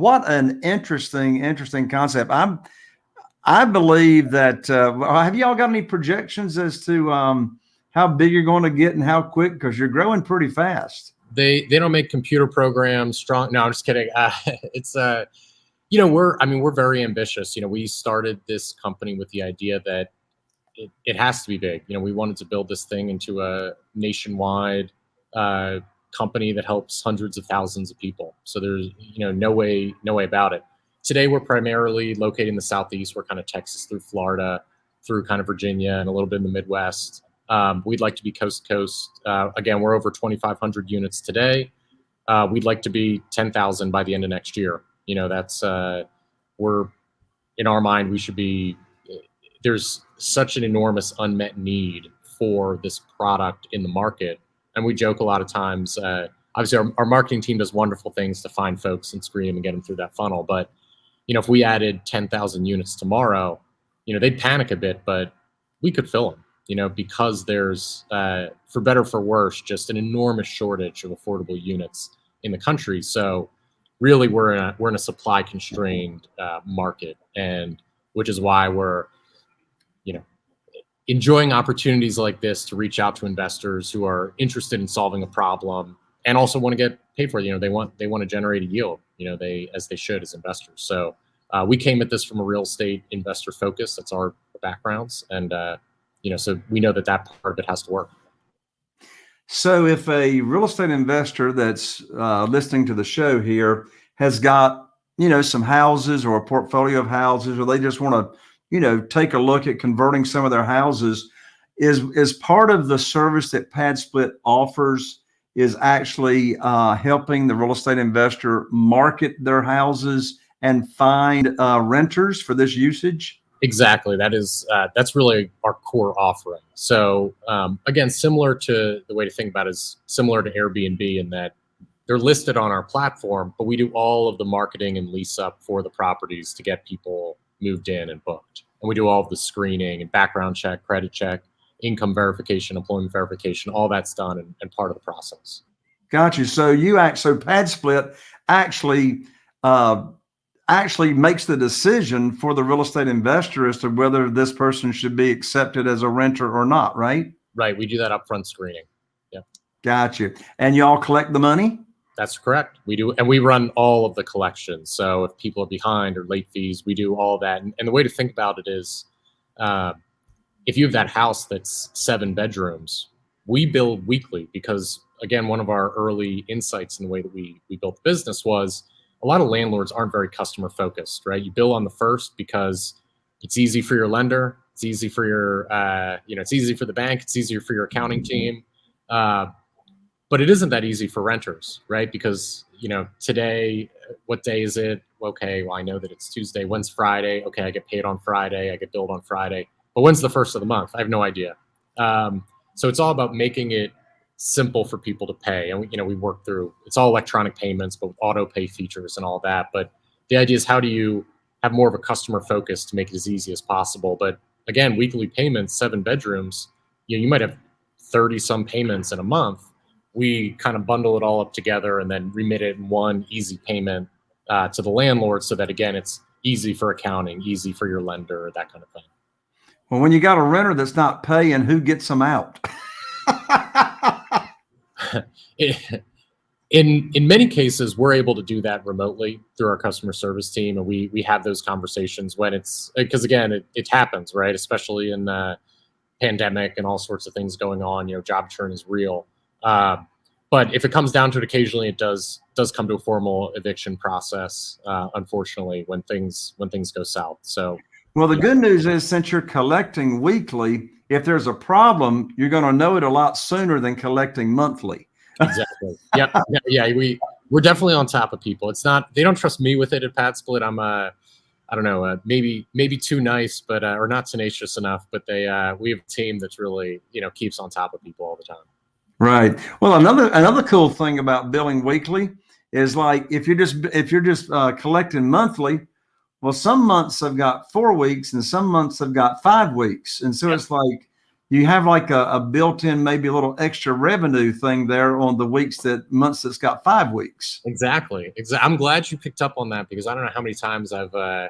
What an interesting, interesting concept. I'm, I believe that. Uh, have y'all got any projections as to um, how big you're going to get and how quick? Because you're growing pretty fast. They they don't make computer programs strong. No, I'm just kidding. Uh, it's uh, you know, we're I mean, we're very ambitious. You know, we started this company with the idea that it, it has to be big. You know, we wanted to build this thing into a nationwide uh, company that helps hundreds of thousands of people. So there's you know no way no way about it. Today we're primarily located in the southeast. We're kind of Texas through Florida, through kind of Virginia, and a little bit in the Midwest. Um, we'd like to be coast to coast. Uh, again, we're over 2,500 units today. Uh, we'd like to be 10,000 by the end of next year. You know, that's uh, we're in our mind we should be. There's such an enormous unmet need for this product in the market, and we joke a lot of times. Uh, obviously, our, our marketing team does wonderful things to find folks and screen them and get them through that funnel. But you know, if we added 10,000 units tomorrow, you know, they'd panic a bit, but we could fill them you know, because there's, uh, for better for worse, just an enormous shortage of affordable units in the country. So really we're in a, we're in a supply constrained uh, market and which is why we're you know enjoying opportunities like this to reach out to investors who are interested in solving a problem and also want to get paid for it. You know they want they want to generate a yield you know they as they should as investors. So uh, we came at this from a real estate investor focus. That's our backgrounds and uh, you know so we know that that part of it has to work. So if a real estate investor that's uh, listening to the show here has got, you know, some houses or a portfolio of houses, or they just want to, you know, take a look at converting some of their houses, is is part of the service that PadSplit offers is actually uh, helping the real estate investor market their houses and find uh, renters for this usage. Exactly. That is uh, that's really our core offering. So um, again, similar to the way to think about it is similar to Airbnb in that they're listed on our platform, but we do all of the marketing and lease up for the properties to get people moved in and booked. And we do all of the screening and background check, credit check, income verification, employment verification, all that's done and, and part of the process. Got you. So you act so PadSplit actually uh, actually makes the decision for the real estate investor as to whether this person should be accepted as a renter or not, right? Right. We do that upfront screening. Yeah. Got you. And y'all collect the money? That's correct. We do, and we run all of the collections. So if people are behind or late fees, we do all that. And, and the way to think about it is, uh, if you have that house that's seven bedrooms, we build weekly because again, one of our early insights in the way that we we built the business was a lot of landlords aren't very customer focused, right? You bill on the first because it's easy for your lender, it's easy for your, uh, you know, it's easy for the bank, it's easier for your accounting team, uh, but it isn't that easy for renters, right? Because you know, today, what day is it? Okay, well, I know that it's Tuesday. When's Friday? Okay, I get paid on Friday. I get billed on Friday. But when's the first of the month? I have no idea. Um, so it's all about making it simple for people to pay. And we, you know, we work through it's all electronic payments, but auto pay features and all that. But the idea is how do you have more of a customer focus to make it as easy as possible? But again, weekly payments, seven bedrooms, you know, you might have 30 some payments in a month. We kind of bundle it all up together and then remit it in one easy payment uh, to the landlord so that again, it's easy for accounting, easy for your lender, that kind of thing. Well, when you got a renter that's not paying, who gets them out? in in many cases, we're able to do that remotely through our customer service team, and we we have those conversations when it's because again, it, it happens, right? Especially in the pandemic and all sorts of things going on. You know, job churn is real. Uh, but if it comes down to it, occasionally it does does come to a formal eviction process. Uh, unfortunately, when things when things go south. So, well, the yeah. good news is since you're collecting weekly, if there's a problem, you're going to know it a lot sooner than collecting monthly. exactly. Yeah, yeah. Yeah. We we're definitely on top of people. It's not they don't trust me with it at PadSplit. I'm uh I don't know, uh, maybe maybe too nice, but uh, or not tenacious enough. But they uh, we have a team that's really you know keeps on top of people all the time. Right. Well, another another cool thing about billing weekly is like if you're just if you're just uh, collecting monthly, well, some months have got four weeks and some months have got five weeks. And so yep. it's like, you have like a, a built-in, maybe a little extra revenue thing there on the weeks that months that's got five weeks. Exactly. Exactly. I'm glad you picked up on that because I don't know how many times I've uh,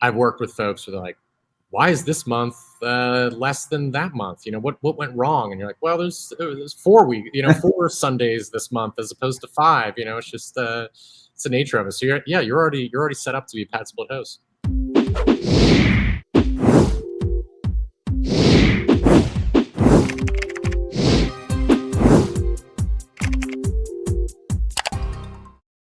I've worked with folks who are like, why is this month uh, less than that month? You know, what what went wrong? And you're like, well, there's there's four week, you know, four Sundays this month as opposed to five. You know, it's just uh, it's the nature of it. So you're yeah, you're already you're already set up to be a PadSplit host.